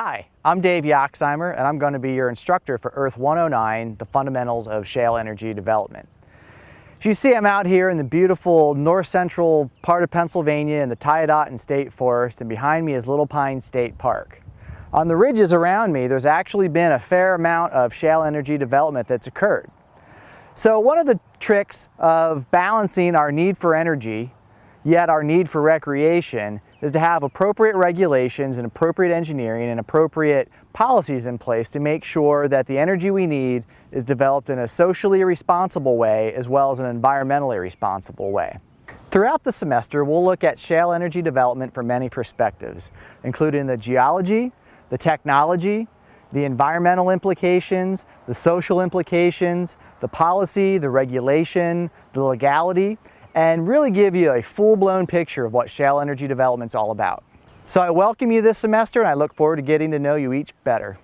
Hi, I'm Dave Yoxtheimer and I'm going to be your instructor for Earth 109, the fundamentals of shale energy development. As you see, I'm out here in the beautiful north central part of Pennsylvania in the Tiadaghton State Forest and behind me is Little Pine State Park. On the ridges around me, there's actually been a fair amount of shale energy development that's occurred. So one of the tricks of balancing our need for energy Yet our need for recreation is to have appropriate regulations and appropriate engineering and appropriate policies in place to make sure that the energy we need is developed in a socially responsible way as well as an environmentally responsible way. Throughout the semester, we'll look at shale energy development from many perspectives, including the geology, the technology, the environmental implications, the social implications, the policy, the regulation, the legality, and really give you a full-blown picture of what shale energy development is all about. So I welcome you this semester and I look forward to getting to know you each better.